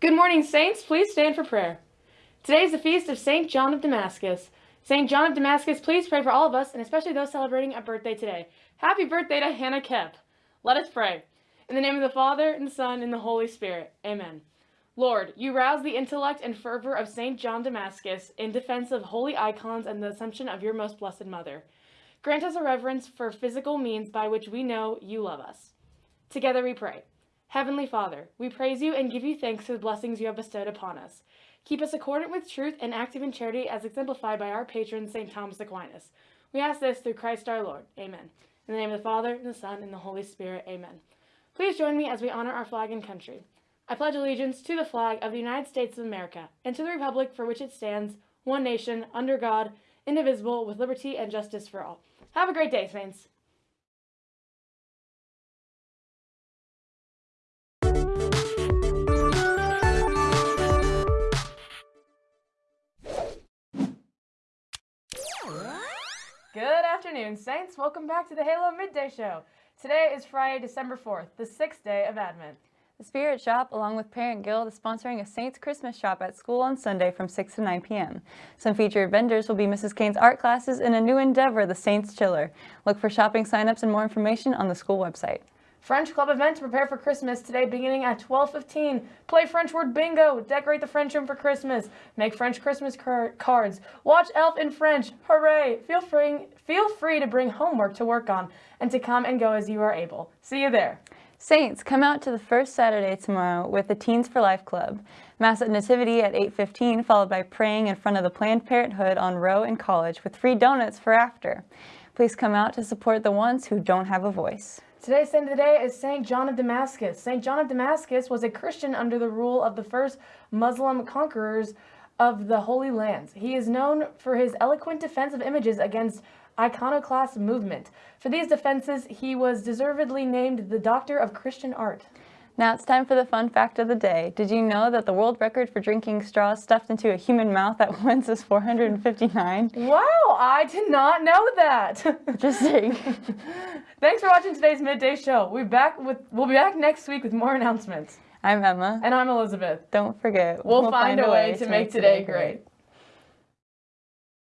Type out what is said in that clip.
Good morning, Saints. Please stand for prayer. Today is the feast of St. John of Damascus. St. John of Damascus, please pray for all of us, and especially those celebrating a birthday today. Happy birthday to Hannah Kep. Let us pray. In the name of the Father, and the Son, and the Holy Spirit. Amen. Lord, you rouse the intellect and fervor of St. John Damascus in defense of holy icons and the assumption of your most blessed mother. Grant us a reverence for physical means by which we know you love us. Together we pray. Heavenly Father, we praise you and give you thanks for the blessings you have bestowed upon us. Keep us accordant with truth and active in charity as exemplified by our patron, St. Thomas Aquinas. We ask this through Christ our Lord. Amen. In the name of the Father, and the Son, and the Holy Spirit. Amen. Please join me as we honor our flag and country. I pledge allegiance to the flag of the United States of America and to the republic for which it stands, one nation, under God, indivisible, with liberty and justice for all. Have a great day, Saints. Good afternoon, Saints. Welcome back to the Halo Midday Show. Today is Friday, December 4th, the sixth day of Advent. The Spirit Shop, along with Parent Guild, is sponsoring a Saints Christmas shop at school on Sunday from 6 to 9 p.m. Some featured vendors will be Mrs. Kane's art classes and a new endeavor, the Saints Chiller. Look for shopping signups and more information on the school website. French Club event to prepare for Christmas today beginning at 12.15. Play French word bingo, decorate the French room for Christmas, make French Christmas car cards, watch Elf in French, hooray! Feel free, feel free to bring homework to work on and to come and go as you are able. See you there. Saints, come out to the first Saturday tomorrow with the Teens for Life Club. Mass at Nativity at 8.15, followed by praying in front of the Planned Parenthood on Row in College with free donuts for after. Please come out to support the ones who don't have a voice. Today's saint of the day is St. John of Damascus. St. John of Damascus was a Christian under the rule of the first Muslim conquerors of the Holy Lands. He is known for his eloquent defense of images against iconoclast movement. For these defenses, he was deservedly named the Doctor of Christian Art. Now it's time for the fun fact of the day. Did you know that the world record for drinking straws stuffed into a human mouth at once is 459? Wow, I did not know that. Interesting. Thanks for watching today's midday show. We'll be back with we'll be back next week with more announcements. I'm Emma. And I'm Elizabeth. Don't forget, We'll, we'll find, find, a way, way to make, make today great. great.